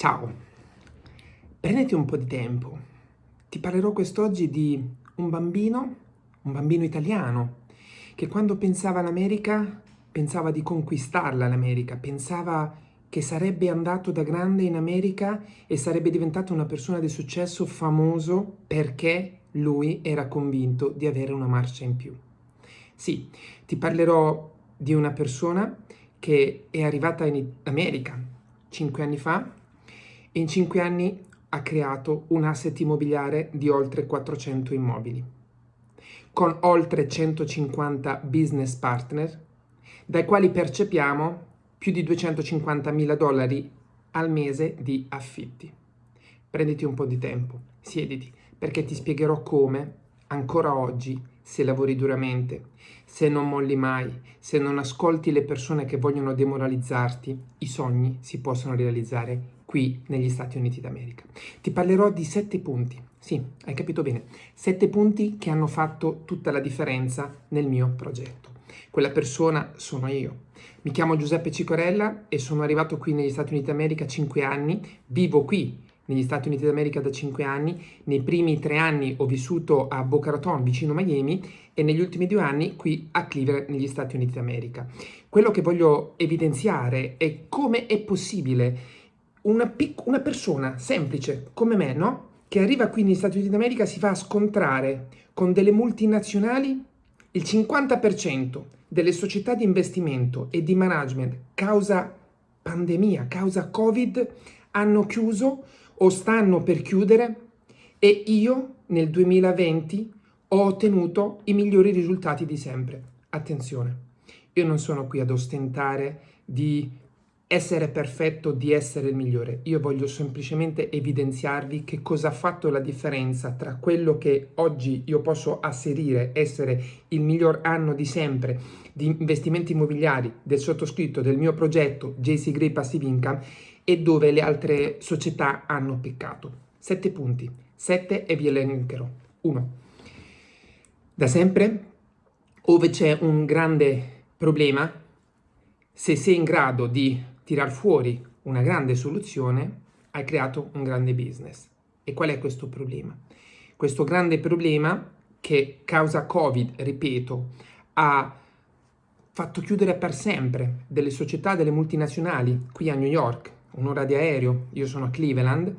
Ciao, prenditi un po' di tempo. Ti parlerò quest'oggi di un bambino, un bambino italiano, che quando pensava all'America, pensava di conquistarla l'America, pensava che sarebbe andato da grande in America e sarebbe diventato una persona di successo famoso perché lui era convinto di avere una marcia in più. Sì, ti parlerò di una persona che è arrivata in America cinque anni fa in 5 anni ha creato un asset immobiliare di oltre 400 immobili, con oltre 150 business partner, dai quali percepiamo più di 250 mila dollari al mese di affitti. Prenditi un po' di tempo, siediti, perché ti spiegherò come, ancora oggi, se lavori duramente, se non molli mai, se non ascolti le persone che vogliono demoralizzarti, i sogni si possono realizzare qui negli Stati Uniti d'America. Ti parlerò di sette punti, sì, hai capito bene, sette punti che hanno fatto tutta la differenza nel mio progetto. Quella persona sono io. Mi chiamo Giuseppe Cicorella e sono arrivato qui negli Stati Uniti d'America cinque anni, vivo qui negli Stati Uniti d'America da cinque anni, nei primi tre anni ho vissuto a Boca Raton vicino Miami e negli ultimi due anni qui a Cleveland negli Stati Uniti d'America. Quello che voglio evidenziare è come è possibile una, una persona semplice come me, no? Che arriva qui negli Stati Uniti d'America si fa scontrare con delle multinazionali il 50% delle società di investimento e di management causa pandemia, causa Covid, hanno chiuso o stanno per chiudere e io nel 2020 ho ottenuto i migliori risultati di sempre. Attenzione, io non sono qui ad ostentare di essere perfetto, di essere il migliore. Io voglio semplicemente evidenziarvi che cosa ha fatto la differenza tra quello che oggi io posso asserire essere il miglior anno di sempre di investimenti immobiliari del sottoscritto del mio progetto JC Gray Passive Income e dove le altre società hanno peccato. Sette punti, sette e vi elencherò. Uno, da sempre, ove c'è un grande problema, se sei in grado di tirar fuori una grande soluzione, hai creato un grande business. E qual è questo problema? Questo grande problema che causa Covid, ripeto, ha fatto chiudere per sempre delle società, delle multinazionali qui a New York, un'ora di aereo, io sono a Cleveland,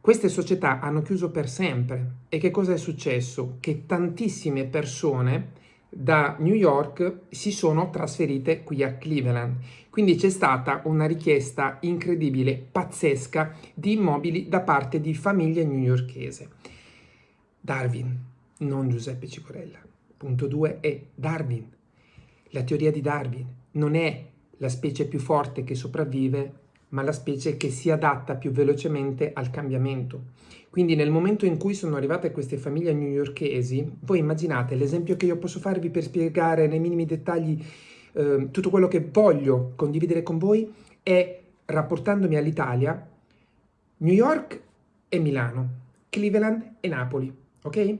queste società hanno chiuso per sempre. E che cosa è successo? Che tantissime persone da New York si sono trasferite qui a Cleveland. Quindi c'è stata una richiesta incredibile, pazzesca, di immobili da parte di famiglie newyorkese. Darwin, non Giuseppe Cicorella. Punto 2 è Darwin. La teoria di Darwin non è la specie più forte che sopravvive, ma la specie che si adatta più velocemente al cambiamento. Quindi nel momento in cui sono arrivate queste famiglie newyorkesi, voi immaginate l'esempio che io posso farvi per spiegare nei minimi dettagli eh, tutto quello che voglio condividere con voi è rapportandomi all'Italia, New York e Milano, Cleveland e Napoli, ok?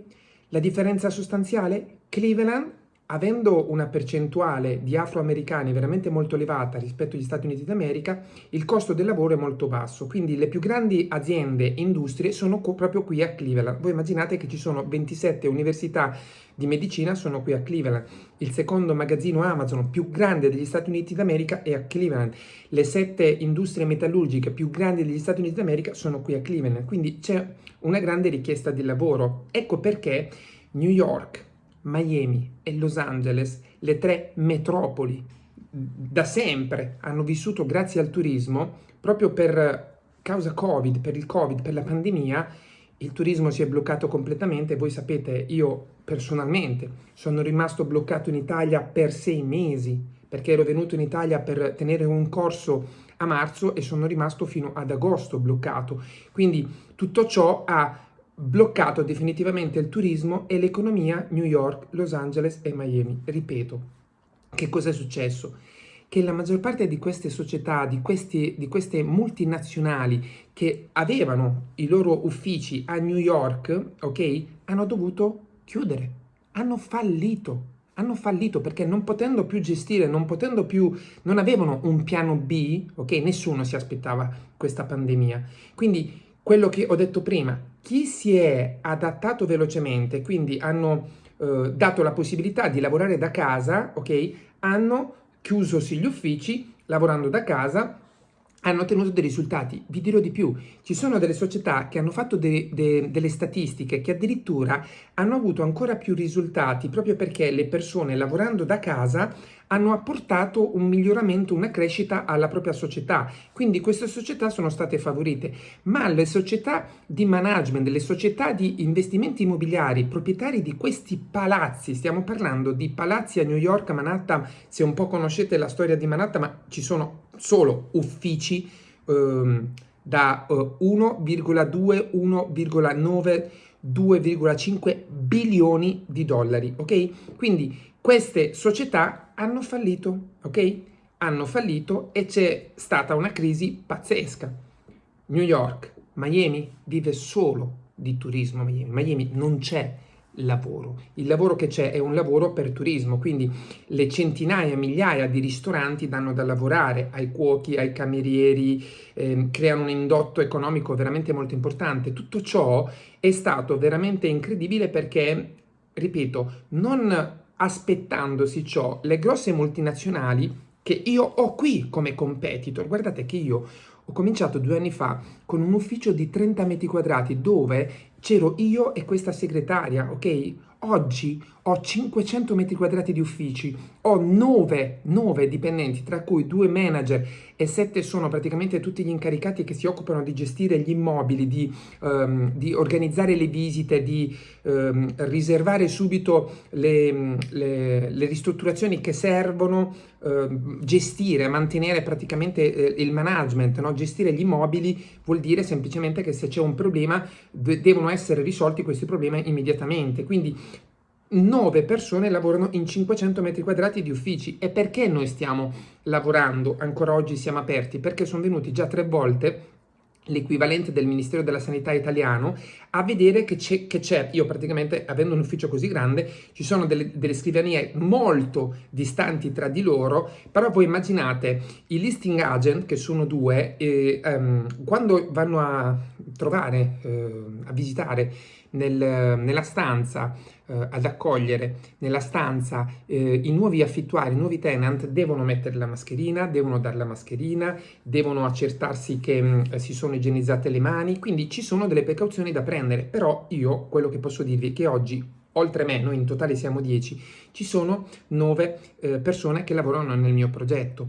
La differenza sostanziale? Cleveland avendo una percentuale di afroamericani veramente molto elevata rispetto agli Stati Uniti d'America, il costo del lavoro è molto basso. Quindi le più grandi aziende e industrie sono proprio qui a Cleveland. Voi immaginate che ci sono 27 università di medicina sono qui a Cleveland. Il secondo magazzino Amazon più grande degli Stati Uniti d'America è a Cleveland. Le sette industrie metallurgiche più grandi degli Stati Uniti d'America sono qui a Cleveland. Quindi c'è una grande richiesta di lavoro. Ecco perché New York, Miami e Los Angeles, le tre metropoli, da sempre hanno vissuto grazie al turismo, proprio per causa Covid, per il Covid, per la pandemia, il turismo si è bloccato completamente. Voi sapete, io personalmente sono rimasto bloccato in Italia per sei mesi, perché ero venuto in Italia per tenere un corso a marzo e sono rimasto fino ad agosto bloccato. Quindi tutto ciò ha bloccato definitivamente il turismo e l'economia New York, Los Angeles e Miami. Ripeto, che cosa è successo? Che la maggior parte di queste società, di, questi, di queste multinazionali che avevano i loro uffici a New York, ok, hanno dovuto chiudere, hanno fallito, hanno fallito perché non potendo più gestire, non potendo più, non avevano un piano B, ok? Nessuno si aspettava questa pandemia. Quindi quello che ho detto prima, chi si è adattato velocemente, quindi hanno eh, dato la possibilità di lavorare da casa, ok? Hanno chiusosi gli uffici, lavorando da casa, hanno ottenuto dei risultati. Vi dirò di più, ci sono delle società che hanno fatto de, de, delle statistiche che addirittura hanno avuto ancora più risultati proprio perché le persone lavorando da casa hanno apportato un miglioramento, una crescita alla propria società. Quindi queste società sono state favorite, ma le società di management, le società di investimenti immobiliari, proprietari di questi palazzi, stiamo parlando di palazzi a New York, a Manhattan, se un po' conoscete la storia di Manhattan, ma ci sono solo uffici ehm, da eh, 1,2, 1,9 2,5 bilioni di dollari, ok? Quindi queste società hanno fallito, ok? Hanno fallito e c'è stata una crisi pazzesca. New York, Miami vive solo di turismo, Miami, Miami non c'è lavoro. Il lavoro che c'è è un lavoro per turismo, quindi le centinaia, migliaia di ristoranti danno da lavorare ai cuochi, ai camerieri, eh, creano un indotto economico veramente molto importante. Tutto ciò è stato veramente incredibile perché, ripeto, non aspettandosi ciò, le grosse multinazionali che io ho qui come competitor, guardate che io ho cominciato due anni fa con un ufficio di 30 metri quadrati dove c'ero io e questa segretaria, ok? Oggi ho 500 metri quadrati di uffici, ho 9, 9 dipendenti, tra cui due manager e 7 sono praticamente tutti gli incaricati che si occupano di gestire gli immobili, di, um, di organizzare le visite, di um, riservare subito le, le, le, ristrutturazioni che servono, uh, gestire, mantenere praticamente eh, il management, no? gestire gli immobili vuol dire semplicemente che se c'è un problema devono essere risolti questi problemi immediatamente. Quindi 9 persone lavorano in 500 metri quadrati di uffici. E perché noi stiamo lavorando, ancora oggi siamo aperti? Perché sono venuti già tre volte l'equivalente del Ministero della Sanità italiano, a vedere che c'è, io praticamente avendo un ufficio così grande, ci sono delle, delle, scrivanie molto distanti tra di loro, però voi immaginate i listing agent, che sono due, e, um, quando vanno a trovare, uh, a visitare nel, nella stanza, uh, ad accogliere nella stanza uh, i nuovi affittuari, i nuovi tenant, devono mettere la mascherina, devono dare la mascherina, devono accertarsi che um, si sono igienizzate le mani, quindi ci sono delle precauzioni da prendere, però io quello che posso dirvi è che oggi oltre me, noi in totale siamo 10, ci sono 9 eh, persone che lavorano nel mio progetto.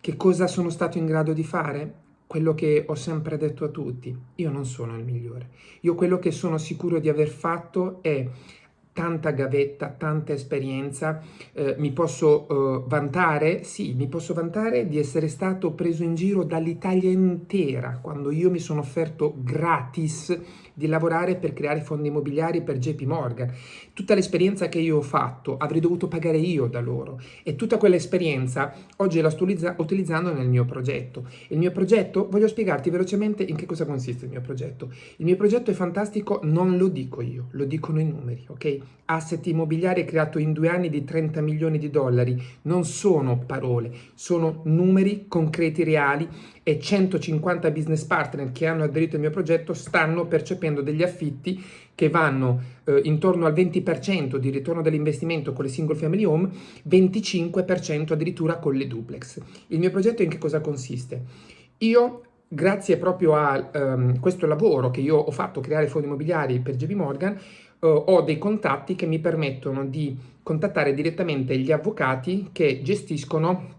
Che cosa sono stato in grado di fare? quello che ho sempre detto a tutti, io non sono il migliore. Io quello che sono sicuro di aver fatto è tanta gavetta, tanta esperienza, eh, mi posso eh, vantare, sì, mi posso vantare di essere stato preso in giro dall'Italia intera quando io mi sono offerto gratis di lavorare per creare fondi immobiliari per JP Morgan. Tutta l'esperienza che io ho fatto avrei dovuto pagare io da loro e tutta quell'esperienza oggi la sto utilizzando nel mio progetto. Il mio progetto, voglio spiegarti velocemente in che cosa consiste il mio progetto. Il mio progetto è fantastico, non lo dico io, lo dicono i numeri, ok? Asset immobiliari creato in due anni di 30 milioni di dollari, non sono parole, sono numeri concreti, reali e 150 business partner che hanno aderito al mio progetto stanno percependo degli affitti che vanno eh, intorno al 20% di ritorno dell'investimento con le single family home, 25% addirittura con le duplex. Il mio progetto in che cosa consiste? Io grazie proprio a um, questo lavoro che io ho fatto, creare fondi immobiliari per JP Morgan, uh, ho dei contatti che mi permettono di contattare direttamente gli avvocati che gestiscono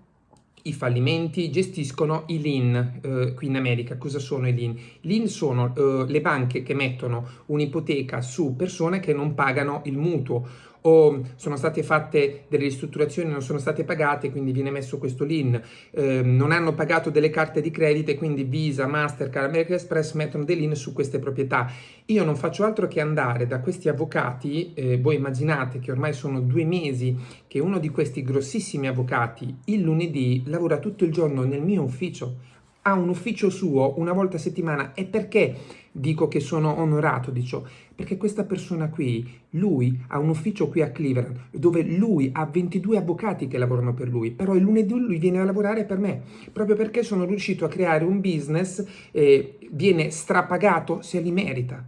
i fallimenti, gestiscono i lean eh, qui in America. Cosa sono i lean? Lean sono eh, le banche che mettono un'ipoteca su persone che non pagano il mutuo o sono state fatte delle ristrutturazioni non sono state pagate, quindi viene messo questo lien, eh, non hanno pagato delle carte di credito e quindi Visa, Mastercard, American Express mettono dei lien su queste proprietà. Io non faccio altro che andare da questi avvocati, eh, voi immaginate che ormai sono due mesi che uno di questi grossissimi avvocati il lunedì lavora tutto il giorno nel mio ufficio. Ha un ufficio suo una volta a settimana. E perché dico che sono onorato di ciò? Perché questa persona qui, lui ha un ufficio qui a Cleveland dove lui ha 22 avvocati che lavorano per lui, però il lunedì lui viene a lavorare per me, proprio perché sono riuscito a creare un business e viene strapagato se li merita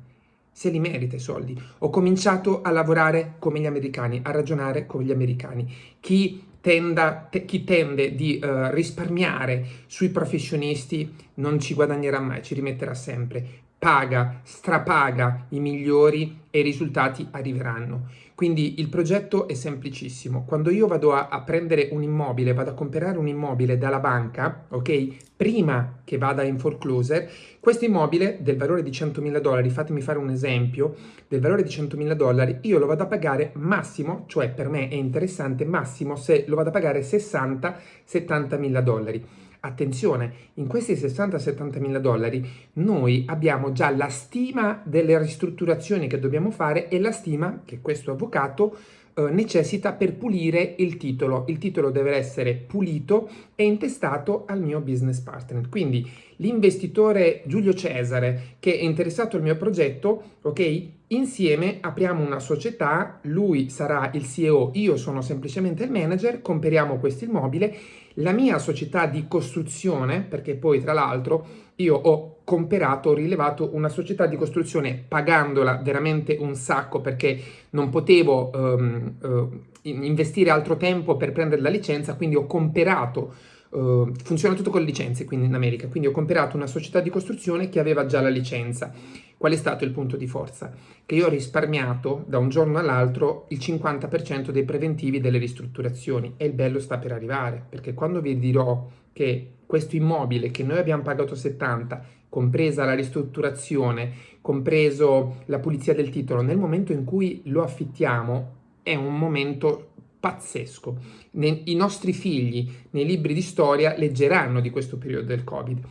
se li merita i soldi. Ho cominciato a lavorare come gli americani, a ragionare come gli americani. Chi, tenda, te, chi tende di uh, risparmiare sui professionisti non ci guadagnerà mai, ci rimetterà sempre paga, strapaga i migliori e i risultati arriveranno. Quindi il progetto è semplicissimo. Quando io vado a, a, prendere un immobile, vado a comprare un immobile dalla banca, ok? Prima che vada in foreclosure, questo immobile del valore di 100.000 dollari, fatemi fare un esempio, del valore di 100.000 dollari, io lo vado a pagare massimo, cioè per me è interessante, massimo se lo vado a pagare 60-70.000 dollari. Attenzione, in questi 60-70 mila dollari noi abbiamo già la stima delle ristrutturazioni che dobbiamo fare e la stima che questo avvocato eh, necessita per pulire il titolo. Il titolo deve essere pulito e intestato al mio business partner. Quindi l'investitore Giulio Cesare che è interessato al mio progetto, ok? Insieme apriamo una società, lui sarà il CEO, io sono semplicemente il manager, comperiamo questo immobile. La mia società di costruzione, perché poi tra l'altro io ho comperato, ho rilevato una società di costruzione pagandola veramente un sacco perché non potevo um, uh, investire altro tempo per prendere la licenza, quindi ho comperato Uh, funziona tutto con le licenze quindi in America, quindi ho comprato una società di costruzione che aveva già la licenza. Qual è stato il punto di forza? Che io ho risparmiato da un giorno all'altro il 50% dei preventivi delle ristrutturazioni e il bello sta per arrivare, perché quando vi dirò che questo immobile che noi abbiamo pagato 70, compresa la ristrutturazione, compreso la pulizia del titolo, nel momento in cui lo affittiamo è un momento pazzesco. I nostri figli nei libri di storia leggeranno di questo periodo del Covid.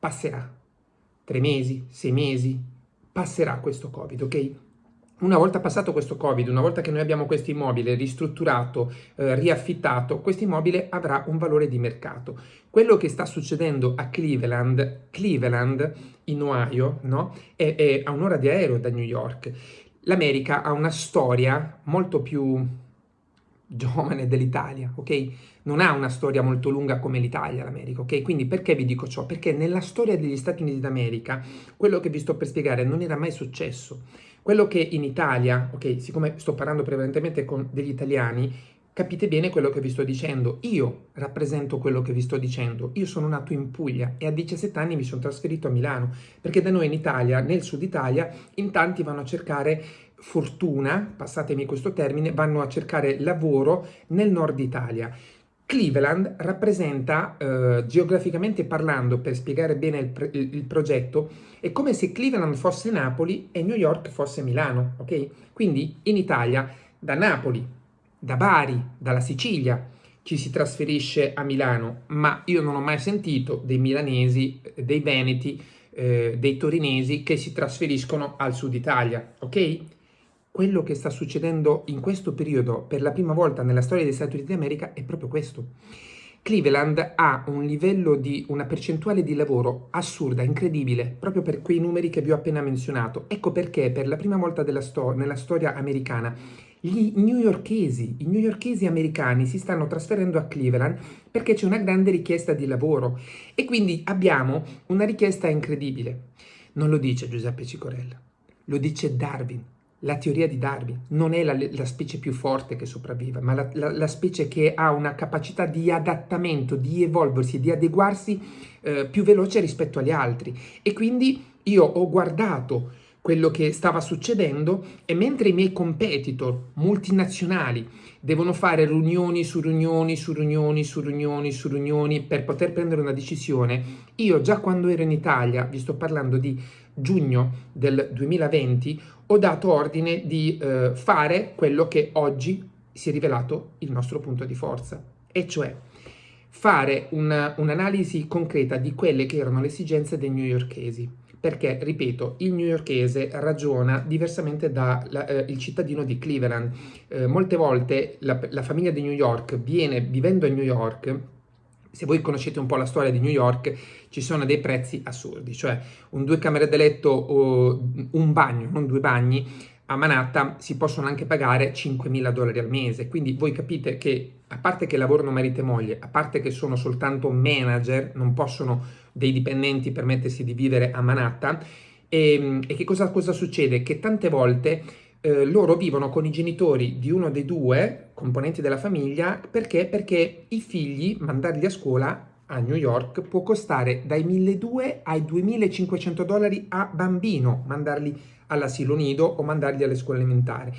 Passerà. Tre mesi, sei mesi, passerà questo Covid, ok? Una volta passato questo Covid, una volta che noi abbiamo questo immobile ristrutturato, eh, riaffittato, questo immobile avrà un valore di mercato. Quello che sta succedendo a Cleveland, Cleveland in Ohio, no? è, è a un'ora di aereo da New York. L'America ha una storia molto più giovane dell'Italia, ok? Non ha una storia molto lunga come l'Italia, l'America, ok? Quindi perché vi dico ciò? Perché nella storia degli Stati Uniti d'America, quello che vi sto per spiegare non era mai successo. Quello che in Italia, ok, siccome sto parlando prevalentemente con degli italiani, capite bene quello che vi sto dicendo. Io rappresento quello che vi sto dicendo. Io sono nato in Puglia e a 17 anni mi sono trasferito a Milano, perché da noi in Italia, nel sud Italia, in tanti vanno a cercare fortuna, passatemi questo termine, vanno a cercare lavoro nel nord Italia. Cleveland rappresenta, eh, geograficamente parlando, per spiegare bene il, il, il, progetto, è come se Cleveland fosse Napoli e New York fosse Milano, ok? Quindi in Italia, da Napoli, da Bari, dalla Sicilia, ci si trasferisce a Milano, ma io non ho mai sentito dei milanesi, dei veneti, eh, dei torinesi che si trasferiscono al sud Italia, ok? Quello che sta succedendo in questo periodo per la prima volta nella storia degli Stati Uniti d'America è proprio questo. Cleveland ha un livello di una percentuale di lavoro assurda, incredibile, proprio per quei numeri che vi ho appena menzionato. Ecco perché per la prima volta sto nella storia americana gli newyorkesi, i newyorkesi americani si stanno trasferendo a Cleveland perché c'è una grande richiesta di lavoro e quindi abbiamo una richiesta incredibile. Non lo dice Giuseppe Cicorella, lo dice Darwin la teoria di Darwin non è la, la specie più forte che sopravvive, ma la, la, la, specie che ha una capacità di adattamento, di evolversi, di adeguarsi eh, più veloce rispetto agli altri. E quindi io ho guardato quello che stava succedendo e mentre i miei competitor multinazionali devono fare riunioni su riunioni su riunioni su riunioni su riunioni per poter prendere una decisione, io già quando ero in Italia, vi sto parlando di giugno del 2020, ho dato ordine di eh, fare quello che oggi si è rivelato il nostro punto di forza, e cioè fare un'analisi un concreta di quelle che erano le esigenze dei newyorkesi. Perché, ripeto, il newyorkese ragiona diversamente dal eh, cittadino di Cleveland. Eh, molte volte la, la famiglia di New York viene, vivendo a New York, se voi conoscete un po' la storia di New York, ci sono dei prezzi assurdi, cioè un due camere da letto o un bagno, non due bagni, a Manhattan si possono anche pagare 5.000 dollari al mese, quindi voi capite che a parte che lavorano marito e moglie, a parte che sono soltanto manager, non possono dei dipendenti permettersi di vivere a Manhattan, e, ehm, e che cosa, cosa succede? Che tante volte eh, loro vivono con i genitori di uno dei due componenti della famiglia perché? Perché i figli, mandarli a scuola a New York può costare dai 1.200 ai 2.500 dollari a bambino mandarli all'asilo nido o mandarli alle scuole elementari.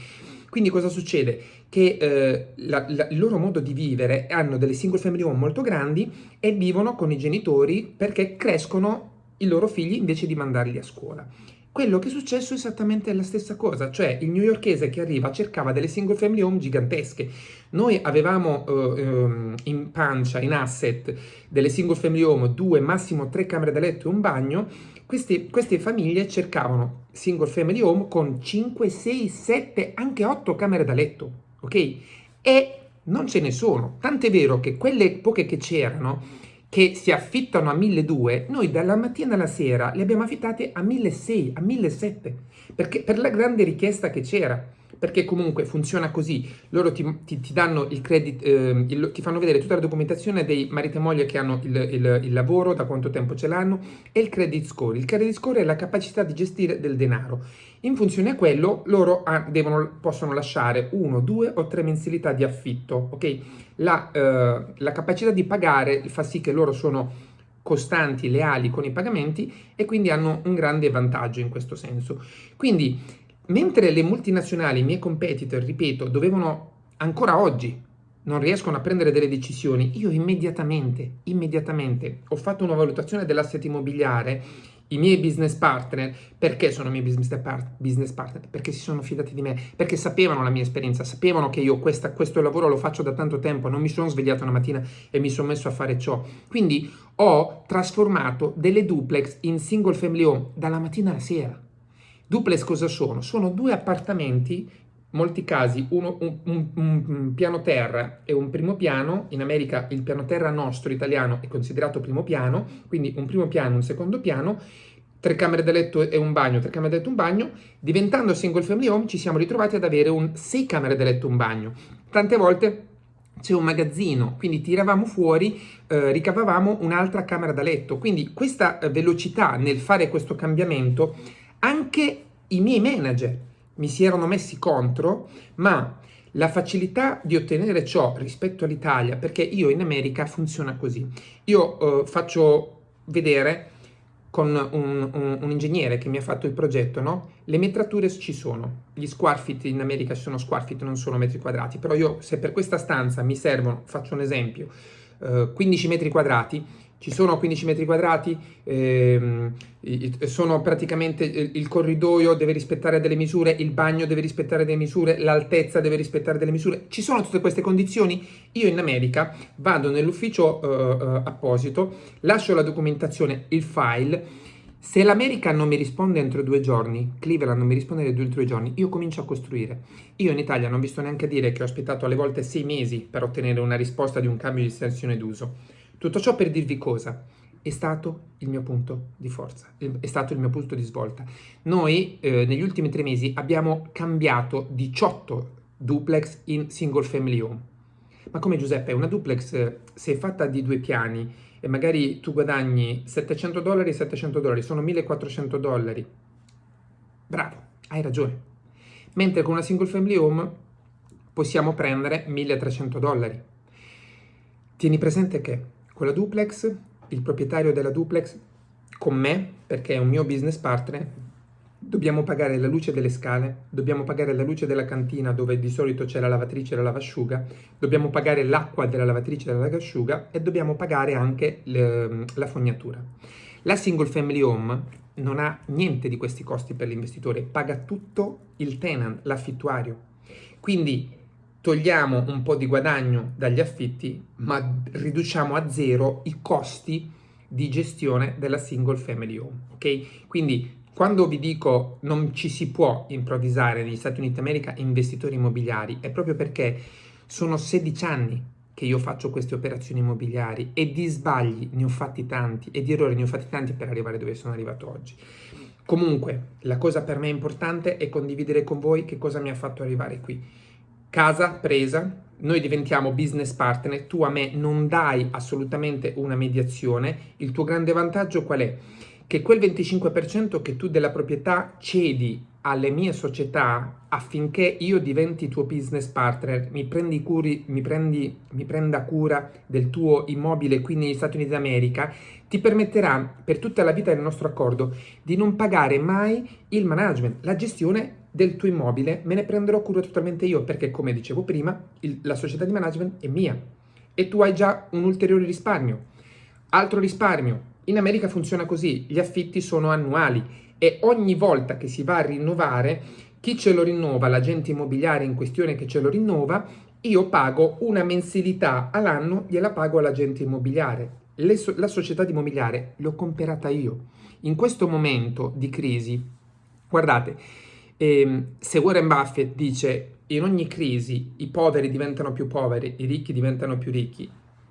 Quindi cosa succede? Che eh, la, la, il loro modo di vivere hanno delle single family home molto grandi e vivono con i genitori perché crescono i loro figli invece di mandarli a scuola. Quello che è successo è esattamente la stessa cosa, cioè il newyorkese che arriva cercava delle single family home gigantesche. Noi avevamo uh, um, in pancia, in asset, delle single family home, due, massimo tre camere da letto e un bagno. Queste, queste famiglie cercavano single family home con 5, 6, 7, anche 8 camere da letto, ok? E non ce ne sono. Tant'è vero che quelle poche che c'erano che si affittano a 1.200, noi dalla mattina alla sera le abbiamo affittate a 1.600, a 1.700, perché per la grande richiesta che c'era perché comunque funziona così, loro ti, ti, ti danno il credit, eh, il, ti fanno vedere tutta la documentazione dei marito e moglie che hanno il, il, il, lavoro, da quanto tempo ce l'hanno, e il credit score. Il credit score è la capacità di gestire del denaro. In funzione a quello, loro ha, devono, possono lasciare uno, due o tre mensilità di affitto, ok? La, eh, la capacità di pagare fa sì che loro sono costanti, leali con i pagamenti e quindi hanno un grande vantaggio in questo senso. Quindi Mentre le multinazionali, i miei competitor, ripeto, dovevano ancora oggi non riescono a prendere delle decisioni, io immediatamente, immediatamente ho fatto una valutazione dell'asset immobiliare, i miei business partner, perché sono i miei business, part business partner? Perché si sono fidati di me, perché sapevano la mia esperienza, sapevano che io questa, questo lavoro lo faccio da tanto tempo, non mi sono svegliato una mattina e mi sono messo a fare ciò. Quindi ho trasformato delle duplex in single family home dalla mattina alla sera. Duplex cosa sono? Sono due appartamenti, in molti casi uno, un, un, un, piano terra e un primo piano, in America il piano terra nostro italiano è considerato primo piano, quindi un primo piano, un secondo piano, tre camere da letto e un bagno, tre camere da letto e un bagno, diventando single family home ci siamo ritrovati ad avere un sei camere da letto e un bagno. Tante volte c'è un magazzino, quindi tiravamo fuori, eh, ricavavamo un'altra camera da letto, quindi questa eh, velocità nel fare questo cambiamento anche i miei manager mi si erano messi contro, ma la facilità di ottenere ciò rispetto all'Italia, perché io in America funziona così. Io eh, faccio vedere con un, un, un, ingegnere che mi ha fatto il progetto, no? Le metrature ci sono, gli square feet in America sono square feet, non sono metri quadrati, però io se per questa stanza mi servono, faccio un esempio, eh, 15 metri quadrati, ci sono 15 metri quadrati, ehm, sono praticamente il corridoio deve rispettare delle misure, il bagno deve rispettare delle misure, l'altezza deve rispettare delle misure, ci sono tutte queste condizioni? Io in America vado nell'ufficio uh, uh, apposito, lascio la documentazione, il file, se l'America non mi risponde entro due giorni, Cleveland non mi risponde entro due giorni, io comincio a costruire. Io in Italia non vi sto neanche a dire che ho aspettato alle volte sei mesi per ottenere una risposta di un cambio di estensione d'uso. Tutto ciò per dirvi cosa? È stato il mio punto di forza, è stato il mio punto di svolta. Noi eh, negli ultimi tre mesi abbiamo cambiato 18 duplex in single family home. Ma come Giuseppe, una duplex eh, se è fatta di due piani e magari tu guadagni 700 dollari e 700 dollari, sono 1400 dollari. Bravo, hai ragione. Mentre con una single family home possiamo prendere 1300 dollari. Tieni presente che con la duplex, il proprietario della duplex, con me, perché è un mio business partner, dobbiamo pagare la luce delle scale, dobbiamo pagare la luce della cantina dove di solito c'è la lavatrice e la lavasciuga, dobbiamo pagare l'acqua della lavatrice e della lavasciuga e dobbiamo pagare anche le, la fognatura. La single family home non ha niente di questi costi per l'investitore, paga tutto il tenant, l'affittuario. Quindi togliamo un po' di guadagno dagli affitti, ma riduciamo a zero i costi di gestione della single family home, ok? Quindi quando vi dico non ci si può improvvisare negli Stati Uniti d'America investitori immobiliari, è proprio perché sono 16 anni che io faccio queste operazioni immobiliari e di sbagli ne ho fatti tanti e di errori ne ho fatti tanti per arrivare dove sono arrivato oggi. Comunque, la cosa per me importante è condividere con voi che cosa mi ha fatto arrivare qui. Casa presa, noi diventiamo business partner, tu a me non dai assolutamente una mediazione, il tuo grande vantaggio qual è? Che quel 25% che tu della proprietà cedi alle mie società affinché io diventi tuo business partner, mi, prendi curi, mi, prendi, mi prenda cura del tuo immobile qui negli Stati Uniti d'America, ti permetterà per tutta la vita del nostro accordo di non pagare mai il management, la gestione del tuo immobile, me ne prenderò cura totalmente io perché come dicevo prima il, la società di management è mia e tu hai già un ulteriore risparmio. Altro risparmio, in America funziona così, gli affitti sono annuali e ogni volta che si va a rinnovare, chi ce lo rinnova, l'agente immobiliare in questione che ce lo rinnova, io pago una mensilità all'anno, gliela pago all'agente immobiliare. So la società immobiliare l'ho comprata io. In questo momento di crisi, guardate, ehm, se Warren Buffett dice in ogni crisi i poveri diventano più poveri, i ricchi diventano più ricchi,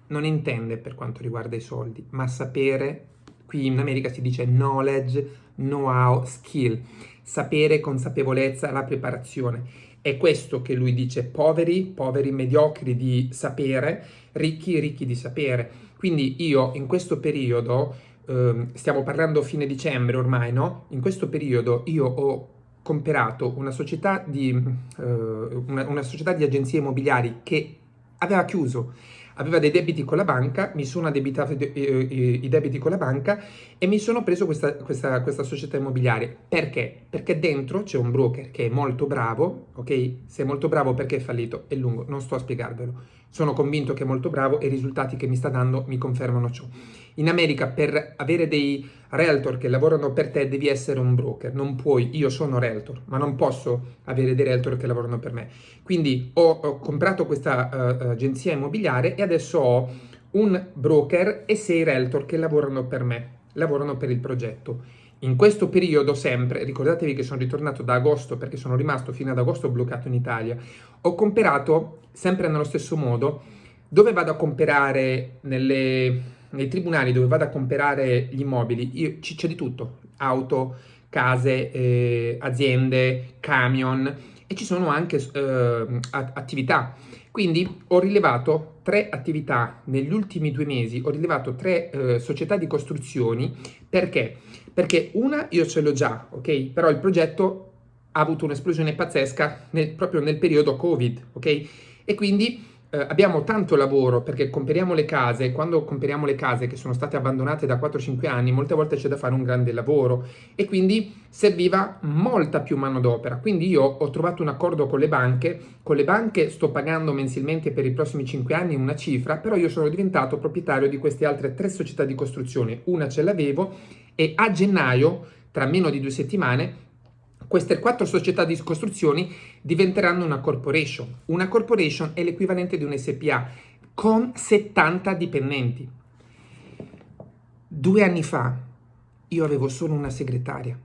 non intende per quanto riguarda i soldi, ma sapere, qui in America si dice knowledge, know-how, skill, sapere, consapevolezza, la preparazione. È questo che lui dice, poveri, poveri mediocri di sapere, ricchi, ricchi di sapere. Quindi io in questo periodo, eh, stiamo parlando fine dicembre ormai, no? In questo periodo io ho comprato una società di, eh, una, una società di agenzie immobiliari che aveva chiuso aveva dei debiti con la banca, mi sono addebitato i, i, i debiti con la banca e mi sono preso questa, questa, questa, società immobiliare. Perché? Perché dentro c'è un broker che è molto bravo, ok? Se è molto bravo perché è fallito? È lungo, non sto a spiegarvelo. Sono convinto che è molto bravo e i risultati che mi sta dando mi confermano ciò. In America per avere dei realtor che lavorano per te devi essere un broker, non puoi, io sono realtor, ma non posso avere dei realtor che lavorano per me. Quindi ho, ho comprato questa uh, agenzia immobiliare e adesso ho un broker e sei realtor che lavorano per me, lavorano per il progetto. In questo periodo sempre, ricordatevi che sono ritornato da agosto perché sono rimasto fino ad agosto bloccato in Italia, ho comprato sempre nello stesso modo, dove vado a comprare nelle nei tribunali dove vado a comprare gli immobili c'è di tutto, auto, case, eh, aziende, camion e ci sono anche eh, attività. Quindi ho rilevato tre attività negli ultimi due mesi, ho rilevato tre eh, società di costruzioni, perché? Perché una io ce l'ho già, ok? Però il progetto ha avuto un'esplosione pazzesca nel, proprio nel periodo Covid, ok? E quindi eh, abbiamo tanto lavoro perché comperiamo le case, quando comperiamo le case che sono state abbandonate da 4-5 anni, molte volte c'è da fare un grande lavoro e quindi serviva molta più manodopera. Quindi io ho trovato un accordo con le banche, con le banche sto pagando mensilmente per i prossimi 5 anni una cifra, però io sono diventato proprietario di queste altre tre società di costruzione, una ce l'avevo e a gennaio, tra meno di due settimane, queste quattro società di costruzioni diventeranno una corporation. Una corporation è l'equivalente di un SPA con 70 dipendenti. Due anni fa io avevo solo una segretaria.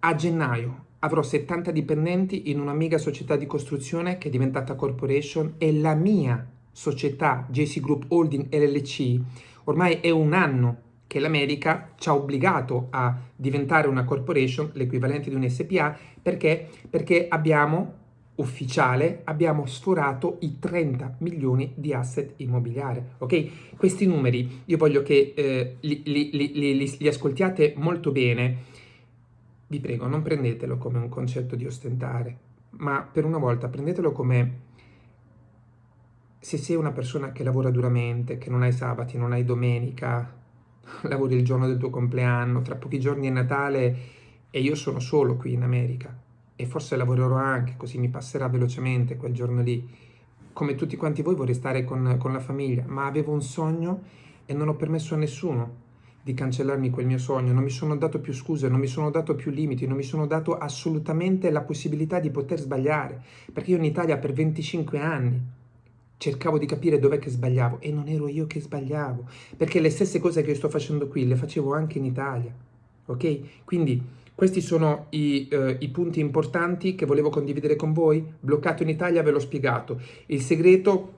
A gennaio avrò 70 dipendenti in una mega società di costruzione che è diventata corporation e la mia società JC Group Holding LLC ormai è un anno che l'America ci ha obbligato a diventare una corporation, l'equivalente di un SPA, perché? Perché abbiamo, ufficiale, abbiamo sforato i 30 milioni di asset immobiliari, ok? Questi numeri io voglio che eh, li, li, li, li ascoltiate molto bene, vi prego non prendetelo come un concetto di ostentare, ma per una volta prendetelo come se sei una persona che lavora duramente, che non hai sabati, non hai domenica, lavori il giorno del tuo compleanno, tra pochi giorni è Natale e io sono solo qui in America. E forse lavorerò anche, così mi passerà velocemente quel giorno lì. Come tutti quanti voi vorrei stare con, con la famiglia, ma avevo un sogno e non ho permesso a nessuno di cancellarmi quel mio sogno, non mi sono dato più scuse, non mi sono dato più limiti, non mi sono dato assolutamente la possibilità di poter sbagliare, perché io in Italia per 25 anni cercavo di capire dov'è che sbagliavo e non ero io che sbagliavo, perché le stesse cose che sto facendo qui le facevo anche in Italia, ok? Quindi questi sono i, uh, i, punti importanti che volevo condividere con voi. Bloccato in Italia ve l'ho spiegato. Il segreto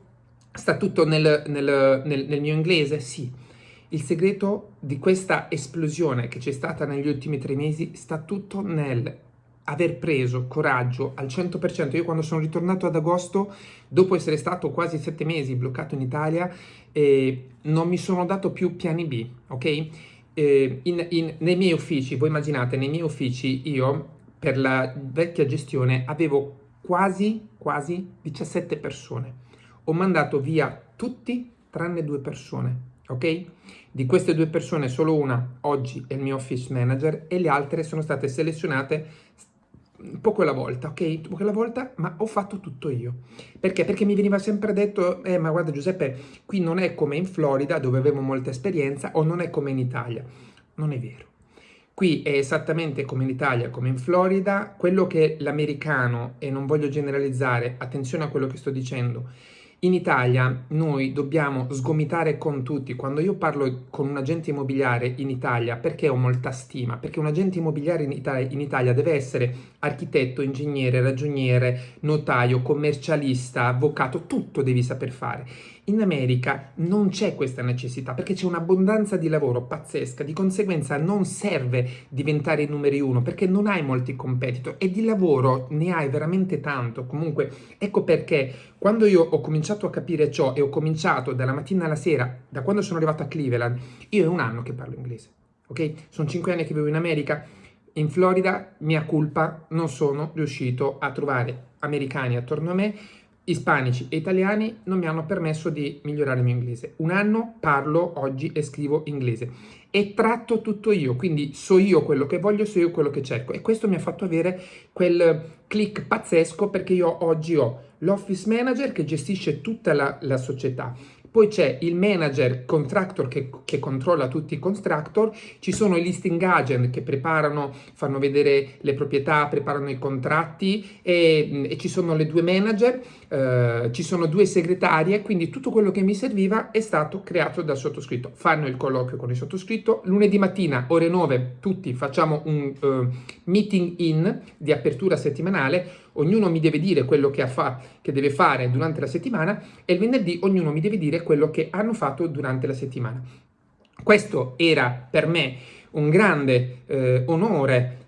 sta tutto nel, nel, nel, nel mio inglese? Sì. Il segreto di questa esplosione che c'è stata negli ultimi tre mesi sta tutto nel aver preso coraggio al 100%. Io quando sono ritornato ad agosto, dopo essere stato quasi sette mesi bloccato in Italia, eh, non mi sono dato più piani B, ok? Eh, in, in, nei miei uffici, voi immaginate, nei miei uffici io per la vecchia gestione avevo quasi, quasi 17 persone. Ho mandato via tutti tranne due persone, ok? Di queste due persone solo una oggi è il mio office manager e le altre sono state selezionate poco alla volta, ok? Poco alla volta, ma ho fatto tutto io. Perché? Perché mi veniva sempre detto, eh, ma guarda Giuseppe, qui non è come in Florida dove avevo molta esperienza o non è come in Italia. Non è vero. Qui è esattamente come in Italia, come in Florida, quello che l'americano, e non voglio generalizzare, attenzione a quello che sto dicendo, in Italia noi dobbiamo sgomitare con tutti. Quando io parlo con un agente immobiliare in Italia, perché ho molta stima? Perché un agente immobiliare in Italia, in Italia deve essere architetto, ingegnere, ragioniere, notaio, commercialista, avvocato, tutto devi saper fare. In America non c'è questa necessità perché c'è un'abbondanza di lavoro pazzesca, di conseguenza non serve diventare i numeri uno perché non hai molti competitor e di lavoro ne hai veramente tanto. Comunque ecco perché quando io ho cominciato a capire ciò e ho cominciato dalla mattina alla sera, da quando sono arrivato a Cleveland, io è un anno che parlo inglese, ok? Sono cinque anni che vivo in America, in Florida, mia colpa, non sono riuscito a trovare americani attorno a me ispanici e italiani non mi hanno permesso di migliorare il mio inglese. Un anno parlo oggi e scrivo inglese. E tratto tutto io, quindi so io quello che voglio, so io quello che cerco. E questo mi ha fatto avere quel click pazzesco perché io oggi ho l'office manager che gestisce tutta la, la società, poi c'è il manager contractor che, che, controlla tutti i contractor, ci sono i listing agent che preparano, fanno vedere le proprietà, preparano i contratti e, e ci sono le due manager, eh, ci sono due segretarie, quindi tutto quello che mi serviva è stato creato dal sottoscritto. Fanno il colloquio con il sottoscritto, lunedì mattina ore 9 tutti facciamo un uh, meeting in di apertura settimanale, ognuno mi deve dire quello che, fa, che, deve fare durante la settimana e il venerdì ognuno mi deve dire quello che hanno fatto durante la settimana. Questo era per me un grande eh, onore.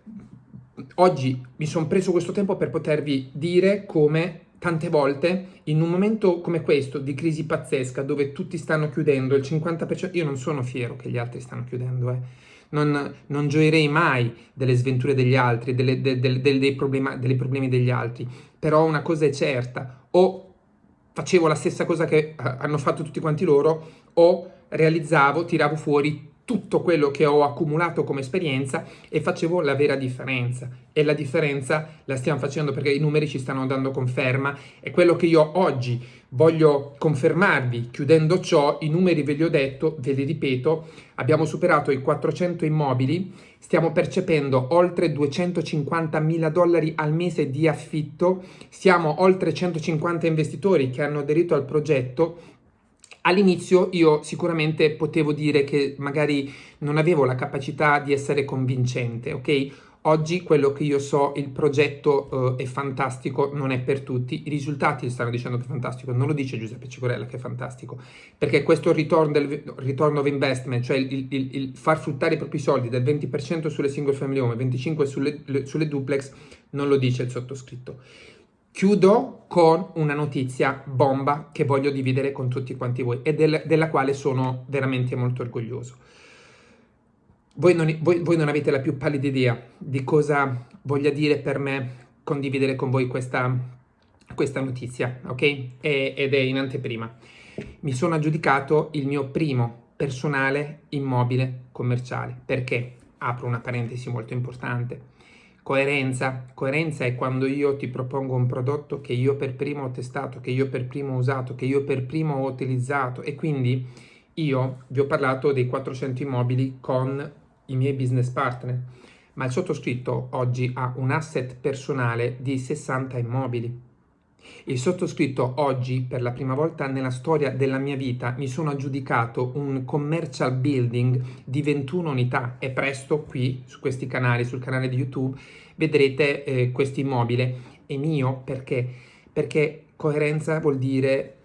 Oggi mi sono preso questo tempo per potervi dire come tante volte in un momento come questo di crisi pazzesca dove tutti stanno chiudendo il 50%, io non sono fiero che gli altri stanno chiudendo, eh non, non gioirei mai delle sventure degli altri, delle, de, de, de, dei, problema, dei problemi degli altri, però una cosa è certa, o facevo la stessa cosa che eh, hanno fatto tutti quanti loro, o realizzavo, tiravo fuori tutto quello che ho accumulato come esperienza e facevo la vera differenza. E la differenza la stiamo facendo perché i numeri ci stanno dando conferma. E quello che io oggi voglio confermarvi, chiudendo ciò, i numeri ve li ho detto, ve li ripeto, abbiamo superato i 400 immobili, stiamo percependo oltre 250 mila dollari al mese di affitto, siamo oltre 150 investitori che hanno aderito al progetto All'inizio io sicuramente potevo dire che magari non avevo la capacità di essere convincente, ok? Oggi quello che io so, il progetto uh, è fantastico, non è per tutti, i risultati stanno dicendo che è fantastico, non lo dice Giuseppe Cicorella che è fantastico, perché questo return, del, return of investment, cioè il, il, il, far fruttare i propri soldi del 20% sulle single family home e 25% sulle, sulle duplex, non lo dice il sottoscritto. Chiudo con una notizia bomba che voglio dividere con tutti quanti voi e del, della quale sono veramente molto orgoglioso. Voi non, voi, voi non, avete la più pallida idea di cosa voglia dire per me condividere con voi questa, questa notizia, ok? E, ed è in anteprima. Mi sono aggiudicato il mio primo personale immobile commerciale. Perché? Apro una parentesi molto importante Coerenza. Coerenza è quando io ti propongo un prodotto che io per primo ho testato, che io per primo ho usato, che io per primo ho utilizzato e quindi io vi ho parlato dei 400 immobili con i miei business partner, ma il sottoscritto oggi ha un asset personale di 60 immobili. Il sottoscritto oggi, per la prima volta nella storia della mia vita, mi sono aggiudicato un commercial building di 21 unità e presto qui, su questi canali, sul canale di YouTube, vedrete eh, questo immobile. È mio perché? Perché coerenza vuol dire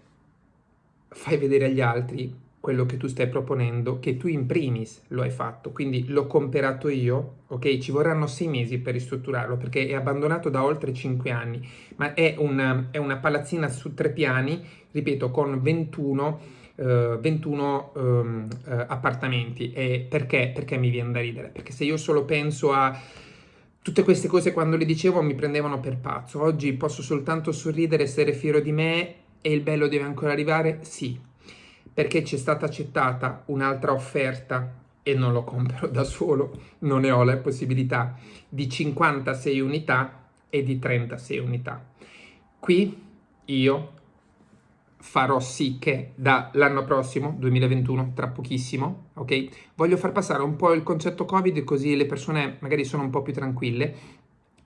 fai vedere agli altri quello che tu stai proponendo, che tu in primis lo hai fatto, quindi l'ho comprato io, ok? Ci vorranno sei mesi per ristrutturarlo perché è abbandonato da oltre cinque anni, ma è una, è una palazzina su tre piani, ripeto, con 21, uh, 21 um, uh, appartamenti. E perché? Perché mi viene da ridere? Perché se io solo penso a tutte queste cose quando le dicevo mi prendevano per pazzo, oggi posso soltanto sorridere, essere fiero di me e il bello deve ancora arrivare? Sì, perché c'è stata accettata un'altra offerta e non lo compro da solo, non ne ho la possibilità, di 56 unità e di 36 unità. Qui io farò sì che dall'anno prossimo, 2021, tra pochissimo, ok? Voglio far passare un po' il concetto Covid così le persone magari sono un po' più tranquille.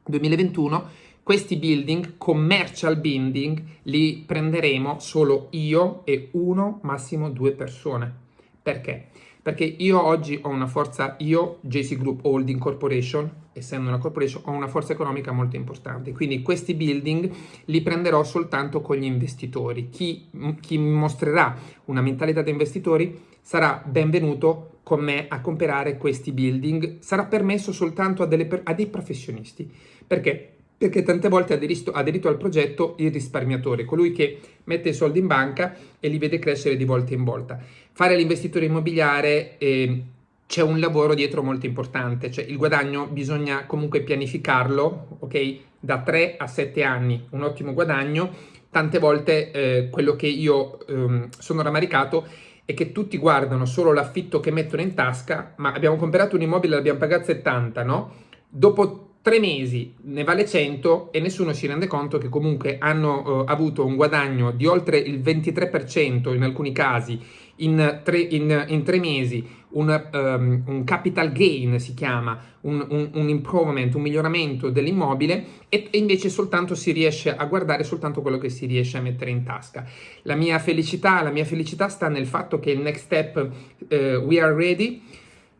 2021 questi building, commercial building, li prenderemo solo io e uno, massimo due persone. Perché? Perché io oggi ho una forza, io, JC Group Holding Corporation, essendo una corporation, ho una forza economica molto importante. Quindi questi building li prenderò soltanto con gli investitori. Chi, chi mostrerà una mentalità da investitori sarà benvenuto con me a comprare questi building. Sarà permesso soltanto a, delle, a dei professionisti. Perché? Perché tante volte ha aderito, al progetto il risparmiatore, colui che mette i soldi in banca e li vede crescere di volta in volta. Fare l'investitore immobiliare eh, c'è un lavoro dietro molto importante, cioè il guadagno bisogna comunque pianificarlo, ok? Da 3 a 7 anni, un ottimo guadagno. Tante volte eh, quello che io eh, sono rammaricato è che tutti guardano solo l'affitto che mettono in tasca, ma abbiamo comprato un immobile l'abbiamo pagato 70, no? Dopo tre mesi ne vale 100 e nessuno si rende conto che comunque hanno uh, avuto un guadagno di oltre il 23% in alcuni casi in tre, in, in tre mesi, un, um, un, capital gain si chiama, un, un, un improvement, un miglioramento dell'immobile e, e, invece soltanto si riesce a guardare soltanto quello che si riesce a mettere in tasca. La mia felicità, la mia felicità sta nel fatto che il next step, uh, we are ready,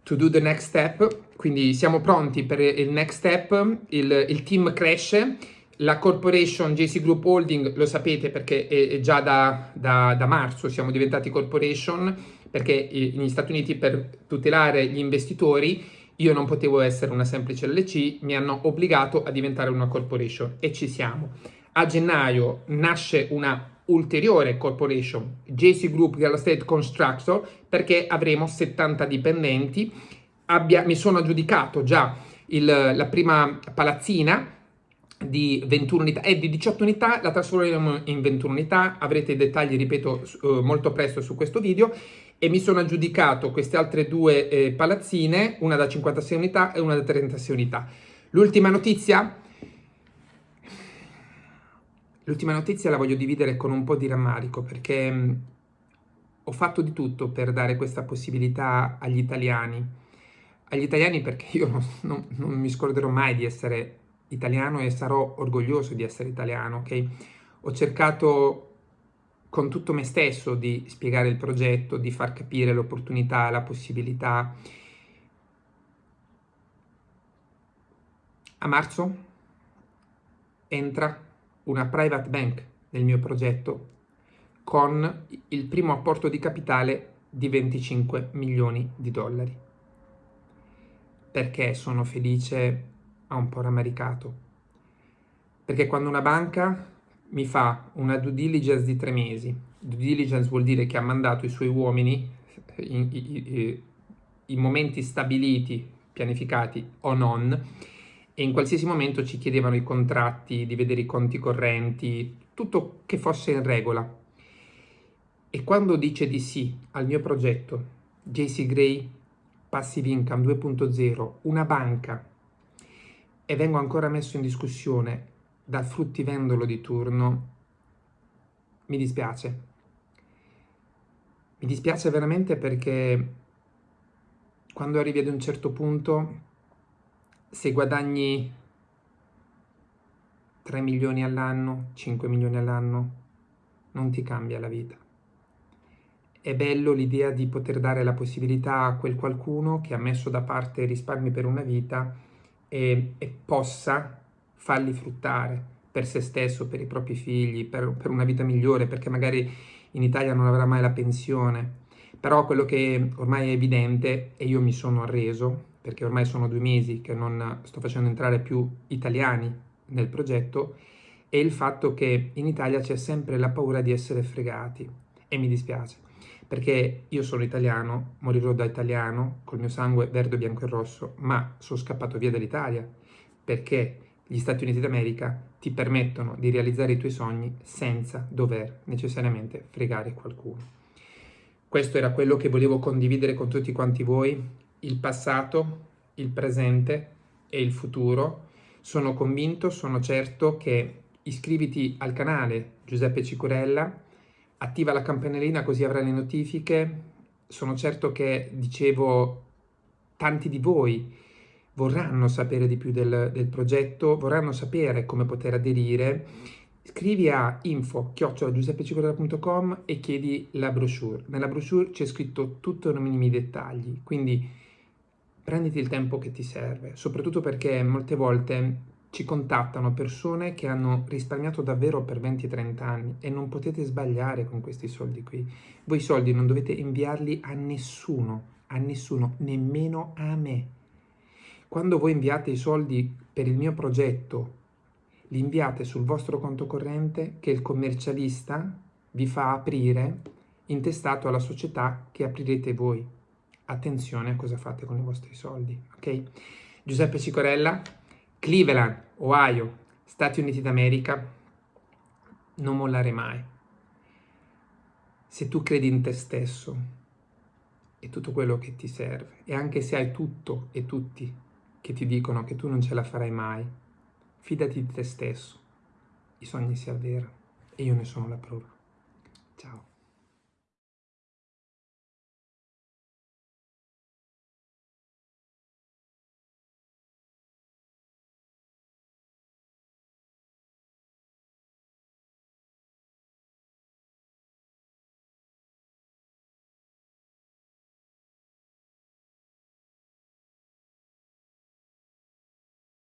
to do the next step, quindi siamo pronti per il next step, il, il team cresce, la corporation JC Group Holding lo sapete perché è, è già da, da, da, marzo siamo diventati corporation perché negli Stati Uniti per tutelare gli investitori io non potevo essere una semplice LC, mi hanno obbligato a diventare una corporation e ci siamo. A gennaio nasce una ulteriore corporation, JC Group Real Estate Constructor, perché avremo 70 dipendenti. Abbia, mi sono aggiudicato già il, la prima palazzina di 21 unità e di 18 unità, la trasformeremo in 21 unità, avrete i dettagli, ripeto, uh, molto presto su questo video e mi sono aggiudicato queste altre due eh, palazzine, una da 56 unità e una da 36 unità. L'ultima notizia, L'ultima notizia la voglio dividere con un po' di rammarico perché mh, mm, ho fatto di tutto per dare questa possibilità agli italiani. Agli italiani perché io non, non, non mi scorderò mai di essere italiano e sarò orgoglioso di essere italiano, ok? Ho cercato con tutto me stesso di spiegare il progetto, di far capire l'opportunità, la possibilità. A marzo entra una private bank nel mio progetto con il primo apporto di capitale di 25 milioni di dollari. Perché sono felice a un po' rammaricato? Perché quando una banca mi fa una due diligence di tre mesi, due diligence vuol dire che ha mandato i suoi uomini in, in, in momenti stabiliti, pianificati o non, e in qualsiasi momento ci chiedevano i contratti, di vedere i conti correnti, tutto che fosse in regola. E quando dice di sì al mio progetto, JC Gray Passive Income 2.0, una banca, e vengo ancora messo in discussione dal fruttivendolo di turno, mi dispiace. Mi dispiace veramente perché quando arrivi ad un certo punto se guadagni 3 milioni all'anno, 5 milioni all'anno, non ti cambia la vita. È bello l'idea di poter dare la possibilità a quel qualcuno che ha messo da parte risparmi per una vita e, e possa farli fruttare per se stesso, per i propri figli, per, per una vita migliore, perché magari in Italia non avrà mai la pensione, però quello che ormai è evidente, e io mi sono arreso, perché ormai sono due mesi che non sto facendo entrare più italiani nel progetto, è il fatto che in Italia c'è sempre la paura di essere fregati. E mi dispiace perché io sono italiano, morirò da italiano, col mio sangue verde, bianco e rosso, ma sono scappato via dall'Italia perché gli Stati Uniti d'America ti permettono di realizzare i tuoi sogni senza dover necessariamente fregare qualcuno. Questo era quello che volevo condividere con tutti quanti voi, il passato, il presente e il futuro. Sono convinto, sono certo che iscriviti al canale Giuseppe Cicurella, attiva la campanellina così avrai le notifiche. Sono certo che, dicevo, tanti di voi vorranno sapere di più del, del progetto, vorranno sapere come poter aderire. Scrivi a info-giuseppecicurella.com e chiedi la brochure. Nella brochure c'è scritto tutto nei minimi dettagli, quindi prenditi il tempo che ti serve, soprattutto perché molte volte ci contattano persone che hanno risparmiato davvero per 20-30 anni e non potete sbagliare con questi soldi qui. Voi soldi non dovete inviarli a nessuno, a nessuno, nemmeno a me. Quando voi inviate i soldi per il mio progetto, li inviate sul vostro conto corrente che il commercialista vi fa aprire intestato alla società che aprirete voi. Attenzione a cosa fate con i vostri soldi, ok? Giuseppe Cicorella, Cleveland, Ohio, Stati Uniti d'America, non mollare mai. Se tu credi in te stesso e tutto quello che ti serve, e anche se hai tutto e tutti che ti dicono che tu non ce la farai mai, fidati di te stesso, i sogni si avverano e io ne sono la prova. Ciao.